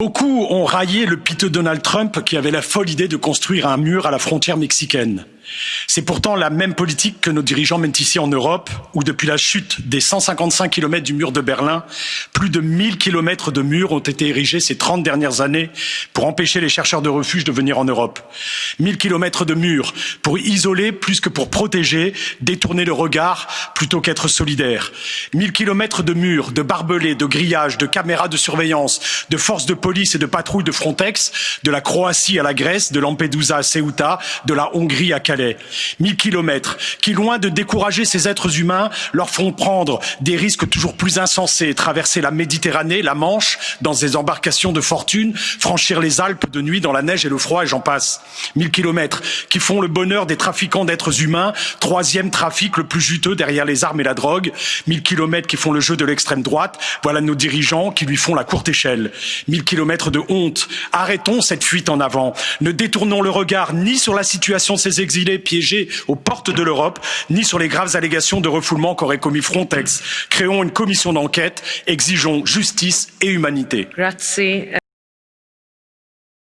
Beaucoup ont raillé le piteux Donald Trump qui avait la folle idée de construire un mur à la frontière mexicaine. C'est pourtant la même politique que nos dirigeants mènent ici en Europe, où depuis la chute des 155 km du mur de Berlin, plus de 1000 km de murs ont été érigés ces 30 dernières années pour empêcher les chercheurs de refuge de venir en Europe. 1000 km de murs pour isoler plus que pour protéger, détourner le regard plutôt qu'être solidaire. 1000 km de murs, de barbelés, de grillages, de caméras de surveillance, de forces de police et de patrouilles de Frontex, de la Croatie à la Grèce, de Lampedusa à Ceuta, de la Hongrie à Calais. Mille kilomètres qui, loin de décourager ces êtres humains, leur font prendre des risques toujours plus insensés, traverser la Méditerranée, la Manche, dans des embarcations de fortune, franchir les Alpes de nuit dans la neige et le froid, et j'en passe. Mille kilomètres qui font le bonheur des trafiquants d'êtres humains, troisième trafic le plus juteux derrière les armes et la drogue. Mille kilomètres qui font le jeu de l'extrême droite, voilà nos dirigeants qui lui font la courte échelle. Mille kilomètres de honte. Arrêtons cette fuite en avant. Ne détournons le regard ni sur la situation de ces exilés piégés aux portes de l'Europe, ni sur les graves allégations de refoulement qu'aurait commis Frontex. Créons une commission d'enquête, exigeons justice et humanité.